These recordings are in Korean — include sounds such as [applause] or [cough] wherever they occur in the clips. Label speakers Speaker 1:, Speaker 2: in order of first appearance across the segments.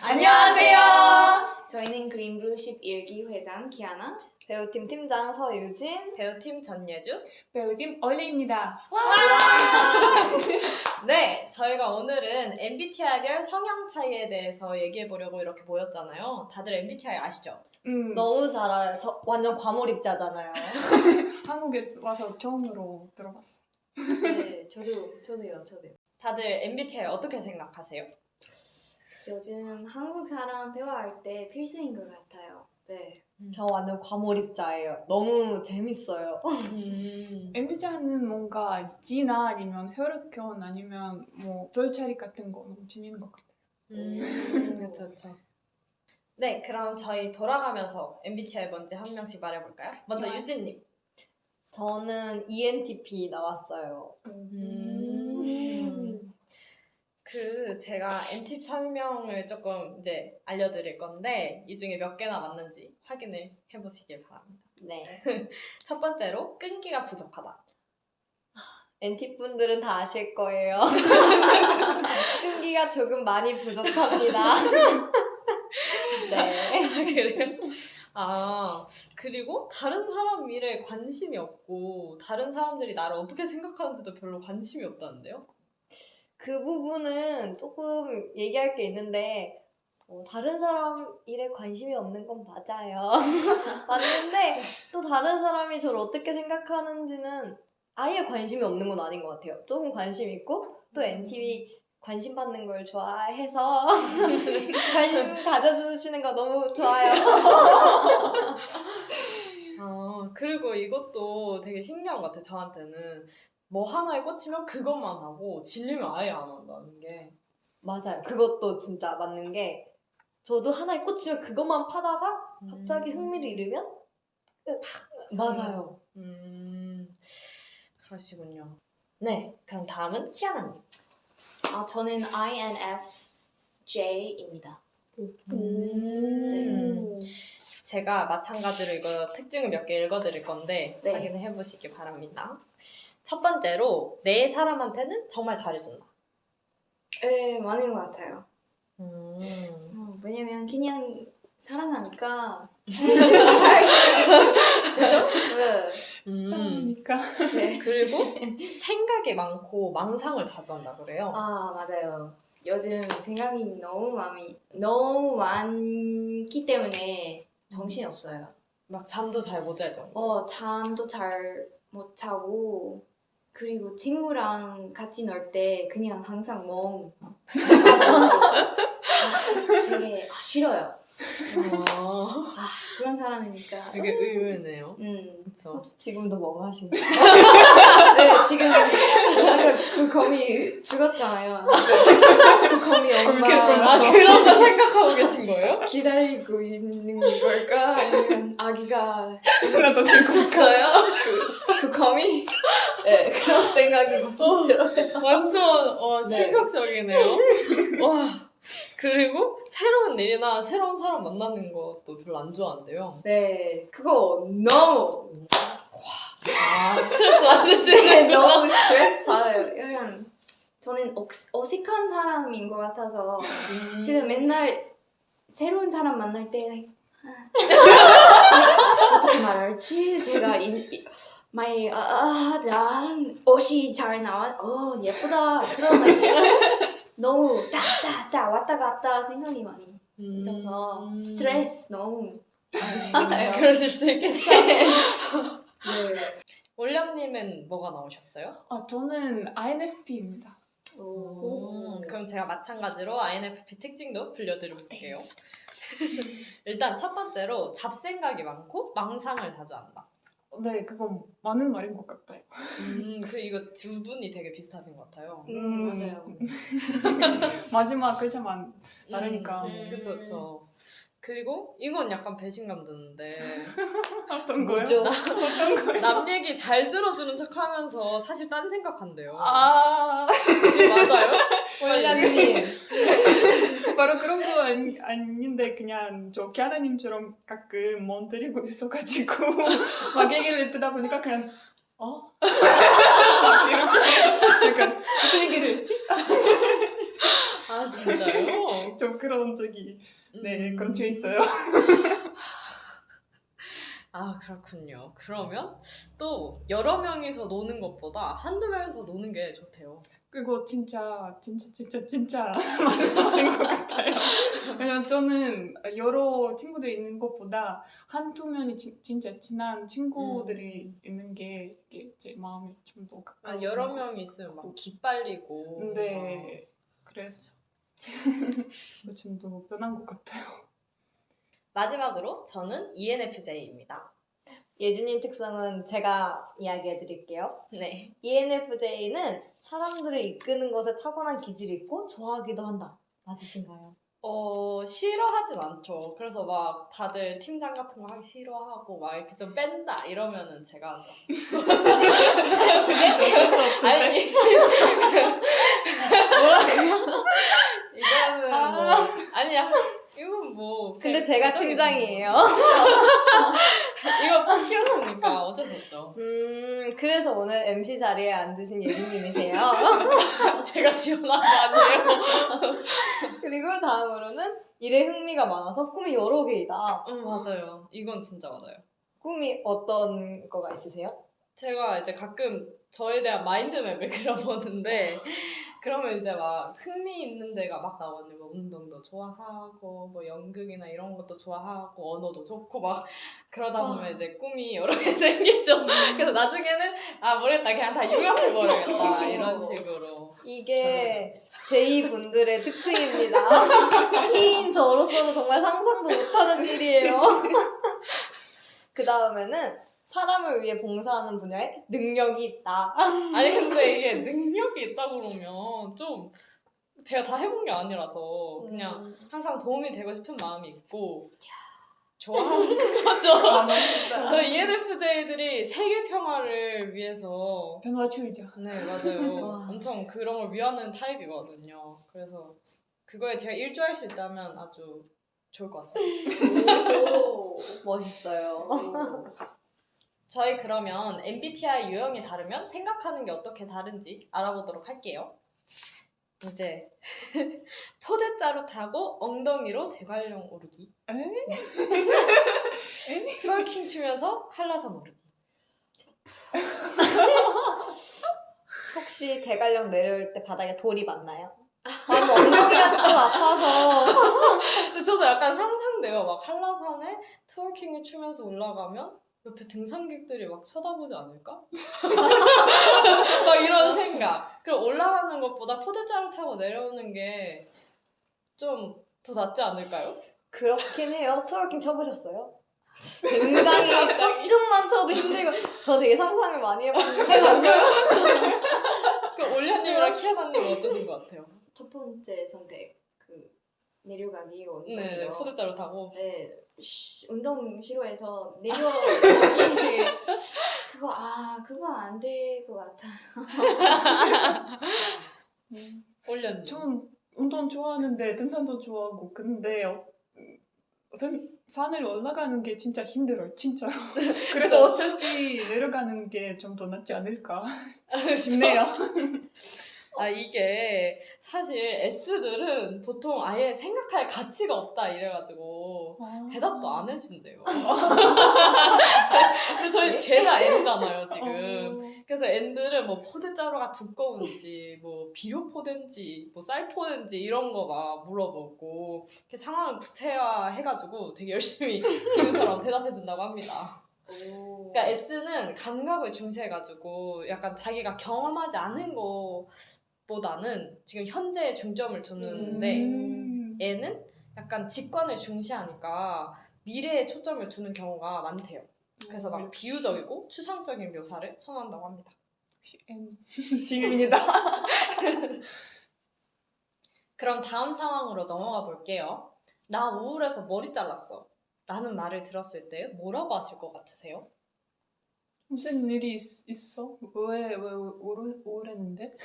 Speaker 1: 안녕하세요. 저희는 그린블루 11기 회장 기아나.
Speaker 2: 배우팀 팀장 서유진.
Speaker 3: 배우팀 전예주.
Speaker 4: 배우팀 얼리입니다. [laughs]
Speaker 3: 네, 저희가 오늘은 MBTI별 성향 차이에 대해서 얘기해 보려고 이렇게 모였잖아요. 다들 MBTI 아시죠?
Speaker 4: 음,
Speaker 2: 너무 잘 알아요. 저 완전 과몰입자잖아요. [laughs]
Speaker 4: 한국에 와서 처음으로 들어봤어.
Speaker 1: 네, 저도 저도요, 저도요.
Speaker 3: 다들 MBTI 어떻게 생각하세요?
Speaker 1: 요즘 한국 사람 대화할 때 필수인 것 같아요. 네.
Speaker 2: 저 완전 과몰입자예요. 너무 재밌어요.
Speaker 3: 음.
Speaker 4: MBTI는 뭔가 G나 아니면 혈액형 아니면 뭐 별자리 같은 거 너무 재밌는 것 같아요.
Speaker 3: 음, [laughs] 그렇죠, 그렇죠. 네, 그럼 저희 돌아가면서 MBTI 뭔지 한 명씩 말해볼까요? 먼저. 유진님.
Speaker 2: 저는 ENTP 나왔어요.
Speaker 3: 음. 그 제가 N팁 설명을 조금 이제 알려드릴 건데 이 중에 몇 개나 맞는지 확인을 해보시길 바랍니다.
Speaker 2: 네. [laughs]
Speaker 3: 첫 번째로 끈기가 부족하다.
Speaker 2: NT 분들은 다 아실 거예요. [laughs] 끈기가 조금 많이 부족합니다. [laughs] 네.
Speaker 3: 그래요? 아 그리고 다른 사람 일에 관심이 없고 다른 사람들이 나를 어떻게 생각하는지도 별로 관심이 없다는데요?
Speaker 2: 그 부분은 조금 얘기할 게 있는데 어, 다른 사람 일에 관심이 없는 건 맞아요. [laughs] 맞는데 또 다른 사람이 저를 어떻게 생각하는지는 아예 관심이 없는 건 아닌 것 같아요. 조금 관심 있고 또 NTV 관심 받는 걸 좋아해서 [laughs] 관심 가져주시는 거 너무 좋아요.
Speaker 3: 아 그리고 이것도 되게 신기한 것 같아요. 저한테는 뭐 하나에 꽂히면 그것만 하고 질리면 아예 안 한다는 게.
Speaker 2: 맞아요. 그것도 진짜 맞는 게 저도 하나에 꽂히면 그것만 파다가 갑자기
Speaker 3: 음.
Speaker 2: 흥미를 잃으면 맞아요.
Speaker 3: 음, 그러시군요. 네, 그럼 다음은 키아나님.
Speaker 1: 아, 저는 INFJ입니다.
Speaker 3: 음. 제가 마찬가지로 이거 특징을 몇 개 읽어드릴 건데
Speaker 1: 네.
Speaker 3: 확인을 해보시기 바랍니다. 첫 번째로 내 사람한테는 정말 잘해준다.
Speaker 1: 네, 많은 것 같아요.
Speaker 3: 음.
Speaker 1: 어, 왜냐면 그냥 사랑하니까 [laughs] 잘 되죠? 네.
Speaker 3: 음.
Speaker 4: 사람이니까.
Speaker 1: 네.
Speaker 3: 그리고 생각이 많고 망상을 자주 한다 그래요.
Speaker 1: 아 맞아요. 요즘 생각이 너무 많이 너무 많기 때문에 정신 없어요.
Speaker 3: 막 잠도 잘 못 잘 정도.
Speaker 1: 어 잠도 잘 못 자고 그리고 친구랑 같이 놀 때 그냥 항상 멍. 아, 되게 아, 싫어요.
Speaker 3: 어,
Speaker 1: 아 그런 사람이니까.
Speaker 3: 되게 의외네요.
Speaker 1: 음.
Speaker 3: 그렇죠.
Speaker 2: 혹시 지금도 멍하신가요?
Speaker 1: 네 지금 아까 그 거미 죽었잖아요. 그 거미 엄마
Speaker 3: 아 그런 거 생각하고 계신 거예요?
Speaker 1: 기다리고 있는 걸까 아니면 아기가 있었어요? 그, 그 거미? 네 그런 [laughs] 생각이 들어요.
Speaker 3: 완전 어,
Speaker 1: 네.
Speaker 3: 충격적이네요. 와. 그리고 새로운 일이나 새로운 사람 만나는 것도 별로 안 좋아한대요.
Speaker 1: 네 그거 너무
Speaker 3: 아 스트레스
Speaker 1: 네,
Speaker 3: 받으시는 거.
Speaker 1: 너무 스트레스 받아요. 약간 저는 어, 어색한 사람인 것 같아서 그래서 맨날 새로운 사람 만날 때 아, [laughs] 어떻게 말할지 제가 이, 이, my 아, 난 옷이 잘 나와 어 예쁘다 그런 [laughs] 너무 따따따 왔다 갔다 생각이 많이 있어서
Speaker 3: 음.
Speaker 1: 스트레스 너무 받아요. [laughs]
Speaker 3: 그러실 수 있겠다.
Speaker 1: 네.
Speaker 3: 올령님은 뭐가 나오셨어요?
Speaker 4: 아 저는 INFP입니다.
Speaker 1: 오.
Speaker 3: 음, 그럼 제가 마찬가지로 INFP 특징도 불려드려볼게요. [laughs] 일단 첫 번째로 잡생각이 많고 망상을 자주 한다.
Speaker 4: 네, 그건 많은 말인 것 같아요.
Speaker 3: 음, 그 이거 두 분이 되게 비슷하신 것 같아요.
Speaker 4: 음,
Speaker 1: 맞아요. [laughs]
Speaker 4: 마지막 글자만 다르니까.
Speaker 3: 음, 그쵸, 그쵸. 그리고 이건 약간 배신감 드는데 [laughs]
Speaker 4: 어떤 거요? [laughs] 어떤 거요?
Speaker 3: 남 얘기 잘 들어주는 척하면서 사실 딴 생각한대요.
Speaker 4: 아,
Speaker 3: 이게 맞아요?
Speaker 2: 원장님.
Speaker 4: 바로 그런 거 아니, 아닌데 그냥 저 기아나님처럼 가끔 멍 때리고 있어가지고 [laughs] 막 얘기를 듣다 보니까 그냥 어? [laughs] 이렇게 약간 무슨 얘기를 했지?
Speaker 3: 아 진짜요?
Speaker 4: 저 [laughs] 좀 그런 적이 네
Speaker 3: 음.
Speaker 4: 그런 적이 있어요.
Speaker 3: 아 그렇군요. 그러면 또 여러 명이서 노는 것보다 한두 명이서 노는 게 좋대요.
Speaker 4: 그리고 진짜 진짜 진짜 진짜 [laughs] 많은 것 같아요. 왜냐면 저는 여러 친구들이 있는 것보다 한두 명이 진, 진짜 친한 친구들이 있는 게 제 마음이 좀 더 가까워.
Speaker 3: 아, 여러 명이 있으면 막 기빨리고.
Speaker 4: 네. 그래서 [laughs] 좀더 변한 것 같아요.
Speaker 3: 마지막으로 저는 ENFJ입니다.
Speaker 2: 예준님 특성은 제가 이야기해 드릴게요.
Speaker 3: 네.
Speaker 2: ENFJ는 사람들을 이끄는 것에 타고난 기질이 있고 좋아하기도 한다. 맞으신가요?
Speaker 3: 어 싫어하진 않죠. 그래서 막 다들 팀장 같은 거 하기 싫어하고 막 이렇게 좀 뺀다 이러면은 제가 하죠. 아니 [laughs] 뭐라고요? 이거는 뭐 아니야. 뭐
Speaker 2: 근데 제가 팀장이에요. [laughs]
Speaker 3: 이거 뽑기였으니까 어쩔 수 없죠.
Speaker 2: 음, 그래서 오늘 MC 자리에 앉으신 예준님이세요. [laughs]
Speaker 3: 제가 지원한 거 아니에요.
Speaker 2: 그리고 다음으로는 일에 흥미가 많아서 꿈이 여러 개이다.
Speaker 3: 응 맞아요. 이건 진짜 맞아요.
Speaker 2: 꿈이 어떤 거가 있으세요?
Speaker 3: 제가 이제 가끔 저에 대한 마인드맵을 [laughs] 그려보는데 그러면 이제 막 흥미 있는 데가 막 나오거든요. 뭐 운동도 좋아하고 뭐 연극이나 이런 것도 좋아하고 언어도 좋고 막 그러다 보면
Speaker 2: 와.
Speaker 3: 이제 꿈이 여러 개 [laughs] 생기죠. 그래서 나중에는 아 모르겠다 그냥 다 융합해 버려야겠다 이런 식으로.
Speaker 2: 이게 제2분들의 특징입니다. [laughs] T인 저로서는 정말 상상도 못하는 일이에요. 그 다음에는 사람을 위해 봉사하는 분야에 능력이 있다. [laughs]
Speaker 3: 아니 근데 이게 능력이 있다 그러면 좀 제가 다 해본 게 아니라서 그냥
Speaker 2: 음.
Speaker 3: 항상 도움이 되고 싶은 마음이 있고 좋아하는 [laughs] 거죠. [laughs] 저 E ENFJ들이 세계 평화를 위해서
Speaker 4: 변화주의자.
Speaker 3: 네 맞아요.
Speaker 2: 와.
Speaker 3: 엄청 그런 걸 위하는 타입이거든요. 그래서 그거에 제가 일조할 수 있다면 아주 좋을 것 같습니다.
Speaker 1: 오.
Speaker 2: 멋있어요.
Speaker 3: 저희 그러면 MBTI 유형이 다르면 생각하는 게 어떻게 다른지 알아보도록 할게요. 이제 [laughs] 포대자루 타고 엉덩이로 대관령 오르기. twerking 추면서 한라산 오르기.
Speaker 2: 혹시 대관령 내려올 때 바닥에 돌이 많나요? 나는 엉덩이가 조금 아파서 [laughs]
Speaker 3: 저도 약간 상상돼요. 막 한라산에 twerking을 추면서 올라가면 옆에 등산객들이 막 쳐다보지 않을까? [laughs] 막 이런 생각. 그리고 올라가는 것보다 포대자루 타고 내려오는 게 좀 더 낫지 않을까요?
Speaker 2: 그렇긴 해요. twerking 쳐보셨어요? [laughs] 굉장히. 조금만 쳐도 힘들고 저 되게 상상을 많이 해봤는데 [laughs]
Speaker 3: 해봤어요? 그럼 올려님이랑 키아나님 어떠신 것 같아요?
Speaker 1: 첫 번째 선택 그 내려가기
Speaker 3: 네,
Speaker 1: 엉덩이로.
Speaker 3: 포대자루 타고.
Speaker 1: 네, 쉬, 운동 싫어해서 내려가기 그거 아 그거 안 될 것 같아.
Speaker 3: 올려님.
Speaker 4: 전 운동 좋아하는데 등산도 좋아하고 근데 어, 산, 산을 올라가는 게 진짜 힘들어요 진짜로 [laughs] 그래서 어차피 내려가는 게 좀 더 낫지 않을까 싶네요 [laughs]
Speaker 3: 아 이게 사실 S들은 보통 아예 생각할 가치가 없다 이래가지고 대답도 안 해준대요. [laughs] 근데 저희 죄다 N잖아요 지금. 그래서 N들은 뭐 포대자루가 두꺼운지 뭐 비료 포대인지 뭐 쌀 포대인지 이런 거 막 물어보고 이렇게 상황을 구체화해가지고 되게 열심히 [laughs] 지금처럼 대답해준다고 합니다.
Speaker 1: 오.
Speaker 3: 그러니까 S는 감각을 중시해가지고 약간 자기가 경험하지 않은 거 보다는 지금 현재에 중점을 두는데
Speaker 4: 음.
Speaker 3: N은 약간 직관을 중시하니까 미래에 초점을 두는 경우가 많대요. 그래서 막 비유적이고 추상적인 묘사를 선호한다고 합니다.
Speaker 4: N [laughs] 지금입니다
Speaker 3: 그럼 다음 상황으로 넘어가 볼게요. 나 우울해서 머리 잘랐어. 라는 말을 들었을 때 뭐라고 하실 것 같으세요?
Speaker 4: 무슨 일이 있, 있어? 왜, 왜 우울, 우울했는데?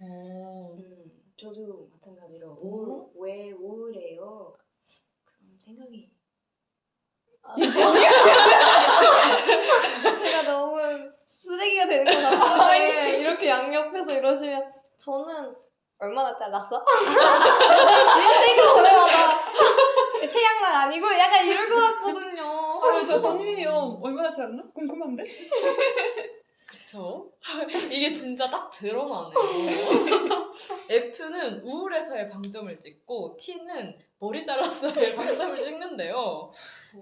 Speaker 3: 어,
Speaker 1: 음, 저도 마찬가지로 우울, 왜 우울해요? 그런 생각이 [laughs]
Speaker 2: 제가 너무 쓰레기가 되는 것 같은데 이렇게 양옆에서 이러시면 저는 얼마나 잘랐어? 이거 보내봐봐. 체양랑 아니고 약간 이럴 것 같거든요.
Speaker 4: 아, 저 돈이에요. 얼마나 잘나? 궁금한데? [laughs]
Speaker 3: 그쵸? [laughs] 이게 진짜 딱 드러나네요. F는 우울해서의 방점을 찍고 T는 머리 잘랐어의 [laughs] 방점을 찍는데요.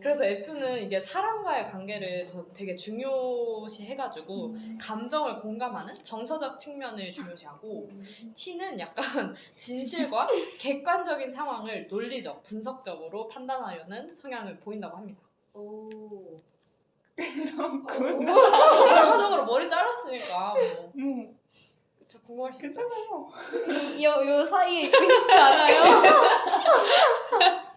Speaker 3: 그래서 F는 이게 사람과의 관계를 더 되게 중요시 해가지고 감정을 공감하는 정서적 측면을 중요시하고 T는 약간 [laughs] 진실과 객관적인 상황을 논리적, 분석적으로 판단하려는 성향을 보인다고 합니다.
Speaker 2: 오.
Speaker 4: 그렇구나.
Speaker 3: 결과적으로 [laughs] 머리 잘랐으니까 뭐
Speaker 4: 음,
Speaker 3: 그쵸 궁금할 수 있죠.
Speaker 4: 괜찮아요.
Speaker 2: 이, 요, 요 사이에 있고 싶지 않아요? [laughs]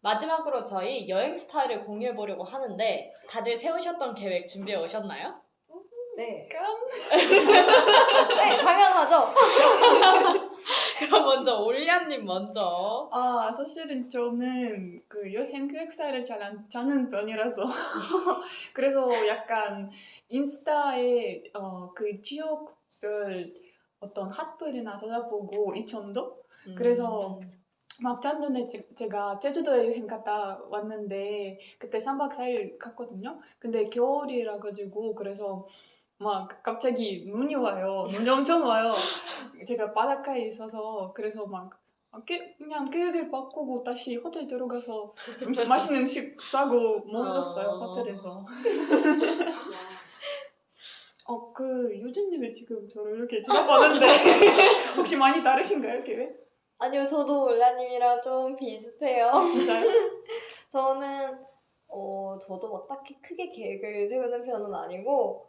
Speaker 3: 마지막으로 저희 여행 스타일을 공유해 보려고 하는데 다들 세우셨던 계획 준비해 오셨나요?
Speaker 1: 네. [laughs]
Speaker 2: 네, 당연하죠.
Speaker 3: 그럼 먼저 올리아님 먼저.
Speaker 4: 아, 사실은 저는 그 여행 기획사를 잘 안 짜는 편이라서 [laughs] 그래서 약간 인스타에 어, 그 지역별 어떤 핫플이나 찾아보고 이천도 그래서 막 작년에 제- 제가 제주도에 여행 갔다 왔는데 그때 3박 4일 갔거든요. 근데 겨울이라 가지고 그래서 막 갑자기 눈이 와요. 눈이 엄청 와요. 제가 바닷가에 있어서 그래서 막 깨- 그냥 계획을 바꾸고 다시 호텔 들어가서 음식, 맛있는 음식 싸고 먹었어요
Speaker 3: 어.
Speaker 4: 호텔에서. [laughs] 어 그 유진님이 지금 저를 이렇게 지나봤는데 [laughs] 혹시 많이 다르신가요 계획?
Speaker 2: 아니요, 저도 올라님이랑 좀 비슷해요.
Speaker 4: 진짜요? [laughs]
Speaker 2: 저는 어 저도 뭐 딱히 크게 계획을 세우는 편은 아니고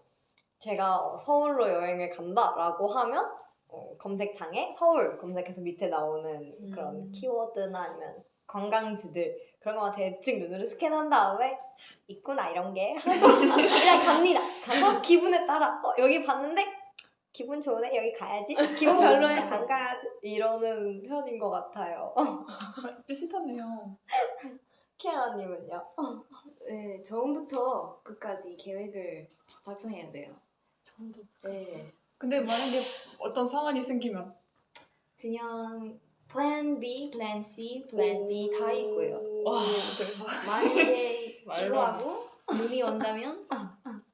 Speaker 2: 제가 어, 서울로 여행을 간다라고 하면 어, 검색창에 서울 검색해서 밑에 나오는 그런
Speaker 3: 음.
Speaker 2: 키워드나 아니면 관광지들 그런 거만 대충 눈으로 스캔한 다음에 있구나 이런 게 [laughs] 그냥 갑니다. 가서 기분에 따라 어 여기 봤는데 기분 좋으네 여기 가야지 기분 [laughs] 별로네 안 가야지 이러는 편인 것 같아요.
Speaker 4: 비슷하네요. [laughs]
Speaker 2: 키아나님은요?
Speaker 1: 네, 처음부터 끝까지 계획을 작성해야 돼요. 네.
Speaker 4: 근데 만약에 어떤 상황이 생기면
Speaker 1: 그냥 plan B, plan C, plan D 다 있고요.
Speaker 3: 와.
Speaker 4: 대박. [laughs]
Speaker 1: 만약에 [laughs]
Speaker 3: 안
Speaker 1: 하고 눈이 온다면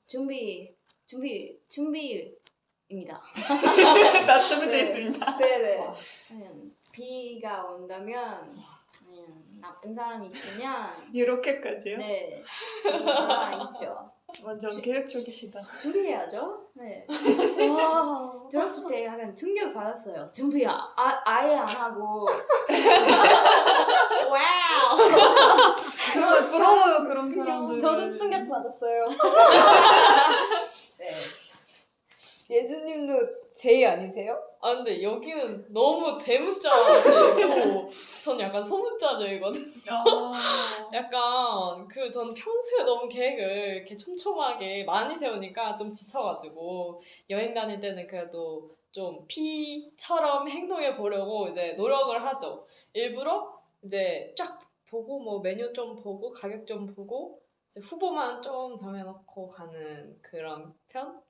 Speaker 1: 준비, 준비, 준비입니다. [laughs]
Speaker 4: 나 준비돼
Speaker 1: 네.
Speaker 4: 있습니다.
Speaker 1: 네네.
Speaker 2: 와.
Speaker 1: 아니면 B가 온다면 아니면 나쁜 사람이 있으면
Speaker 4: 이렇게까지요?
Speaker 1: 네. 다 있죠.
Speaker 4: 완전
Speaker 1: 주-
Speaker 4: 계획적이시다.
Speaker 1: 준비해야죠. 네.
Speaker 2: 와.
Speaker 1: 들었을 때 약간 충격 받았어요. 준비 아, 아 아예 안 하고. [laughs] 와우.
Speaker 4: 정말 부러워요 그런 사람들.
Speaker 2: 저도 충격 받았어요.
Speaker 1: 네.
Speaker 2: 예수님도 제이 아니세요?
Speaker 3: 아 근데 여기는 너무 대문자제이고 전 약간 소문자제이거든.
Speaker 4: 아, [laughs]
Speaker 3: 약간 그 전 평소에 너무 계획을 이렇게 촘촘하게 많이 세우니까 좀 지쳐가지고 여행 다닐 때는 그래도 좀 피처럼 행동해 보려고 이제 노력을 하죠. 일부러 이제 쫙 보고 뭐 메뉴 좀 보고 가격 좀 보고 이제 후보만 좀 정해놓고 가는 그런 편?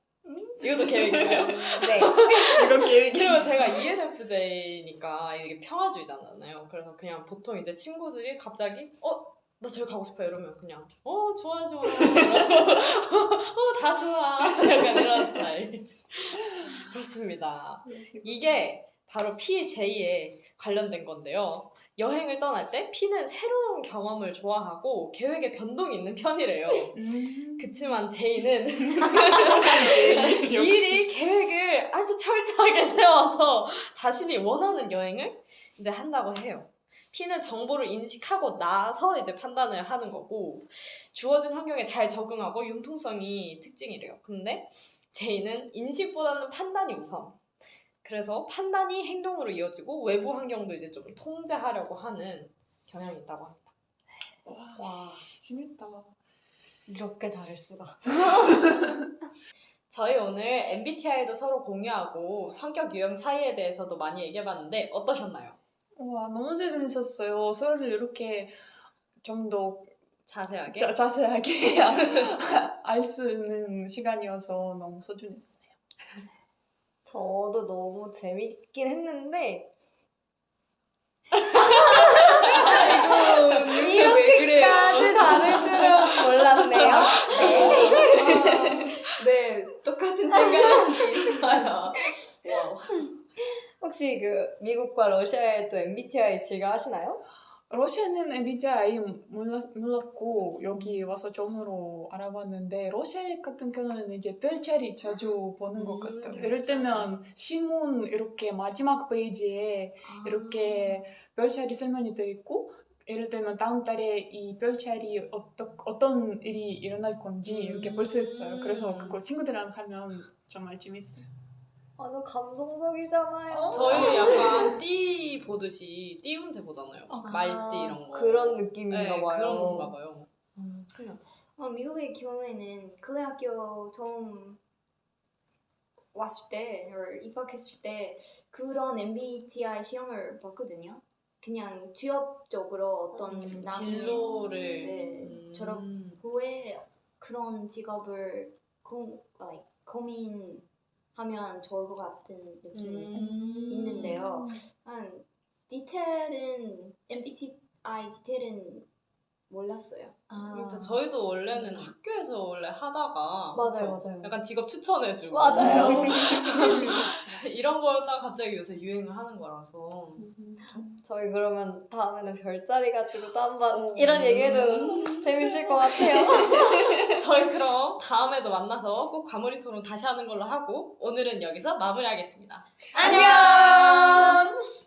Speaker 3: 이것도 계획인가요?
Speaker 2: 네. [laughs]
Speaker 4: 이런 계획이.
Speaker 3: 그리고 제가 ENFJ니까 이게 평화주의잖아요. 그래서 그냥 보통 이제 친구들이 갑자기 어? 나 저기 가고 싶어 이러면 그냥 어 좋아 좋아 [laughs] 어다 좋아 [laughs] 약간 이런 스타일 그렇습니다. 이게 바로 PJ에 관련된 건데요. 여행을 떠날 때 P는 새로운 경험을 좋아하고 계획에 변동이 있는 편이래요.
Speaker 4: 음.
Speaker 3: 그치만 J는 [laughs] 미리 계획을 아주 철저하게 세워서 자신이 원하는 여행을 이제 한다고 해요. P는 정보를 인식하고 나서 이제 판단을 하는 거고 주어진 환경에 잘 적응하고 융통성이 특징이래요. 근데 J는 인식보다는 판단이 우선. 그래서 판단이 행동으로 이어지고 외부 환경도 이제 좀 통제하려고 하는 경향이 있다고 합니다.
Speaker 4: 와,
Speaker 3: 와.
Speaker 4: 재밌다.
Speaker 2: 이렇게 다를 수가. [laughs]
Speaker 3: 저희 오늘 MBTI도 서로 공유하고 성격 유형 차이에 대해서도 많이 얘기해봤는데 어떠셨나요?
Speaker 4: 와 너무 재밌었어요. 서로를 이렇게 좀 더
Speaker 3: 자세하게?
Speaker 4: 자세하게 [laughs] 알 수 있는 시간이어서 너무 소중했어요.
Speaker 2: 저도 너무 재밌긴 했는데 [laughs] 이렇게까지 다를 줄은 몰랐네요. 네.
Speaker 1: 네, 똑같은 생각이 있어요.
Speaker 2: 혹시 그 미국과 러시아에도 MBTI 즐겨 하시나요?
Speaker 4: 러시아는 MBTI 몰랐, 몰랐고 여기 와서 처음으로 알아봤는데 러시아 같은 경우는 이제 별자리 자주 보는 것
Speaker 3: 음,
Speaker 4: 같아요.
Speaker 3: 네.
Speaker 4: 예를 들면 신문 이렇게 마지막 페이지에 이렇게 별자리 설명이 되어 있고 예를 들면 다음 달에 이 별자리 어떠, 어떤 일이 일어날 건지 이렇게 볼 수 있어요. 그래서 그거 친구들이랑 하면 정말 재밌어요.
Speaker 2: 아, 너 감성적이잖아요.
Speaker 3: 저희 약간 [laughs] 띠 보듯이 띠 운세 보잖아요.
Speaker 4: 아,
Speaker 3: 말띠 이런 거.
Speaker 2: 그런 느낌인가
Speaker 3: 네,
Speaker 2: 봐요.
Speaker 3: 그런가 봐요.
Speaker 2: 음.
Speaker 1: 어, 미국의 경우에는 고등학교 처음 왔을 때, 입학했을 때 그런 MBTI 시험을 봤거든요. 그냥 취업적으로 어떤
Speaker 2: 음,
Speaker 1: 나중에
Speaker 3: 진로를
Speaker 1: 네,
Speaker 3: 음.
Speaker 1: 졸업 후에 그런 직업을 고, like, 고민 하면 좋을 것 같은 느낌이
Speaker 3: 음.
Speaker 1: 있는데요. 한 디테일은 MBTI 디테일은 몰랐어요.
Speaker 2: 아.
Speaker 3: 진짜 저희도 원래는 학교에서 원래 하다가
Speaker 2: 맞아요,
Speaker 3: 그쵸?
Speaker 2: 맞아요.
Speaker 3: 약간 직업 추천해주고
Speaker 2: 맞아요. [laughs]
Speaker 3: 이런 거였다가 갑자기 요새 유행을 하는 거라서 [laughs]
Speaker 2: 저희 그러면 다음에는 별자리 가지고 또 한번
Speaker 4: 오.
Speaker 2: 이런 얘기해도 재밌을 것 같아요. [laughs] [laughs]
Speaker 3: 저희 그럼 다음에도 만나서 꼭 과몰입 토론 다시 하는 걸로 하고 오늘은 여기서 마무리하겠습니다.
Speaker 2: 안녕!